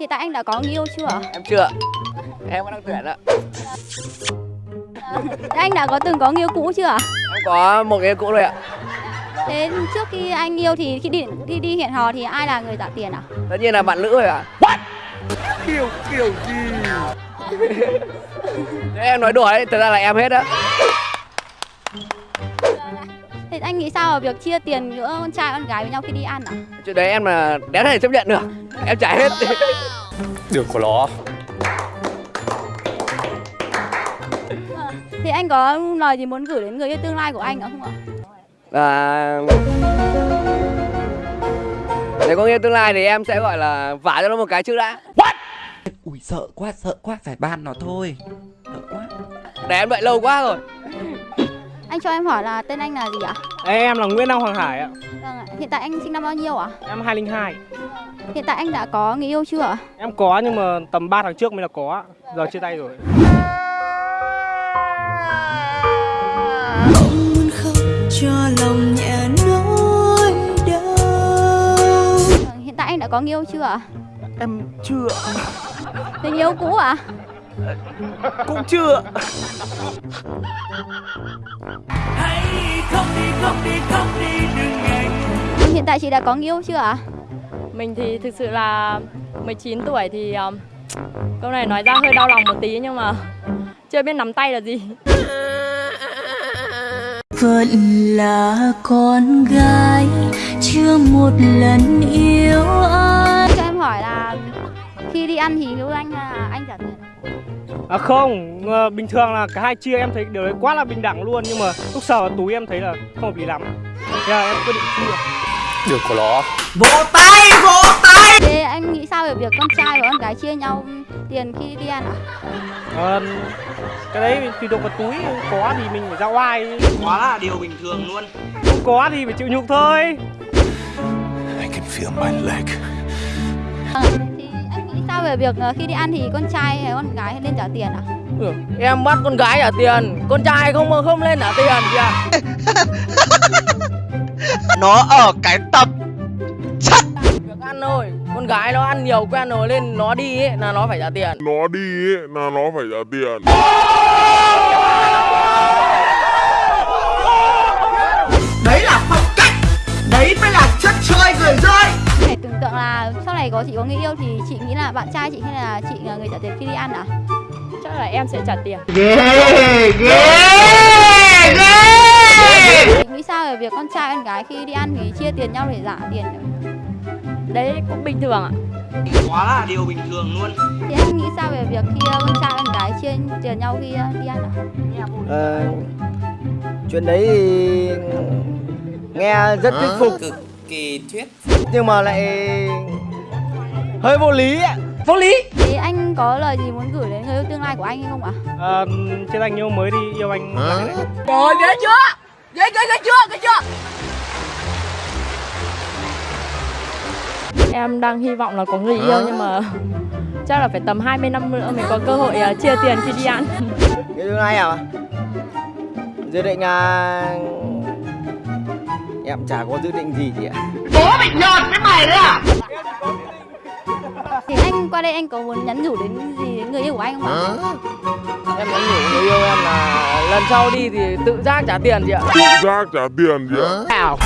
Hiện tại anh đã có người yêu chưa? Em chưa Em vẫn đang tuyển ạ Thế anh đã có từng có người yêu cũ chưa? Em có một cái cũ rồi ạ Thế trước khi anh yêu thì khi đi đi, đi hẹn hò thì ai là người trả tiền à? Tất nhiên là bạn nữ rồi ạ Kiểu kiểu gì Thế em nói đùa đấy, thật ra là em hết á Thế anh nghĩ sao về việc chia tiền giữa con trai con gái với nhau khi đi ăn à? Chuyện đấy em là đéo thể chấp nhận được Em trả hết Được của nó. Thì anh có lời gì muốn gửi đến người yêu tương lai của anh không ạ? à... Nếu có nghĩa tương lai thì em sẽ gọi là vả cho nó một cái trước đã. Ui sợ quá sợ quá phải ban nó thôi. Sợ quá. Để em đợi lâu quá rồi. Anh cho em hỏi là tên anh là gì ạ? Em là Nguyễn Đăng Hoàng Hải ạ. Vâng ạ. Hiện tại anh sinh năm bao nhiêu ạ? Em 202. Hiện tại anh đã có người yêu chưa ạ? Em có nhưng mà tầm 3 tháng trước mới là có. Giờ chia tay rồi. Không khóc cho lòng nhẹ nỗi đau Vâng, Hiện tại anh đã có người yêu chưa ạ? Em chưa Người yêu cũ ạ? Cũng chưa Hiện tại chị đã có người yêu chưa ạ? Mình thì thực sự là 19 tuổi thì um, câu này nói ra hơi đau lòng một tí nhưng mà chưa biết nắm tay là gì. Vẫn là con gái Chưa một lần yêu ai Cho em hỏi là khi đi ăn thì yêu anh là anh trả tiền? À không, ờ, bình thường là cả hai chia em thấy điều đấy quá là bình đẳng luôn nhưng mà lúc sờ vào túi em thấy là không hợp lý lắm. Thế là em quyết định chia. Được của nó Thế anh nghĩ sao về việc con trai và con gái chia nhau tiền khi đi ăn ạ? Ờ, cái đấy tùy thuộc vào túi, có thì mình phải ra oai, Quá là điều bình thường luôn không có thì phải chịu nhục thôi. I can feel my leg Vâng, Thì sao về việc ờ, khi đi ăn thì con trai hay con gái nên trả tiền ạ? ừ. Em bắt con gái trả tiền Con trai không không lên trả tiền kìa Nó ở cái tập Việc ăn thôi Con gái nó ăn nhiều quen rồi lên nó đi ấy, là nó phải trả tiền nó đi ấy, là nó phải trả tiền Đấy là này có chị có người yêu thì chị nghĩ là bạn trai chị hay là chị là người trả tiền khi đi ăn à? Chắc là em sẽ trả tiền. Ghê ghê ghê Chị nghĩ sao về việc con trai con gái khi đi ăn thì chia tiền nhau để trả tiền? Đấy cũng bình thường ạ. Quá là điều bình thường luôn Thì anh nghĩ sao về việc khi ờ, con trai con gái chia tiền nhau khi ờ, đi ăn ạ? Ờ, chuyện đấy thì nghe rất thuyết phục Cực kỳ thuyết nhưng mà lại hơi vô lý ạ. Vô lý? Thế anh có lời gì muốn gửi đến người yêu tương lai của anh hay không ạ? Ờ, trên anh yêu mới đi yêu anh là đấy. Rồi ghê chưa? Ghê ghê ghê chưa? Ghê chưa? Em đang hy vọng là có người yêu nhưng mà chắc là phải tầm 20 năm nữa mới có cơ hội uh, chia tiền khi đi ăn. cái thứ hai à? Dự định à em chả có dự định gì chị ạ. Bố bị nhọt với mày đấy à? Thì qua đây anh có muốn nhắn nhủ đến gì đến người yêu của anh không ạ? Em nhắn nhủ người yêu em là lần sau đi thì tự giác trả tiền chị ạ. Tự giác trả tiền chị ạ. Ảo.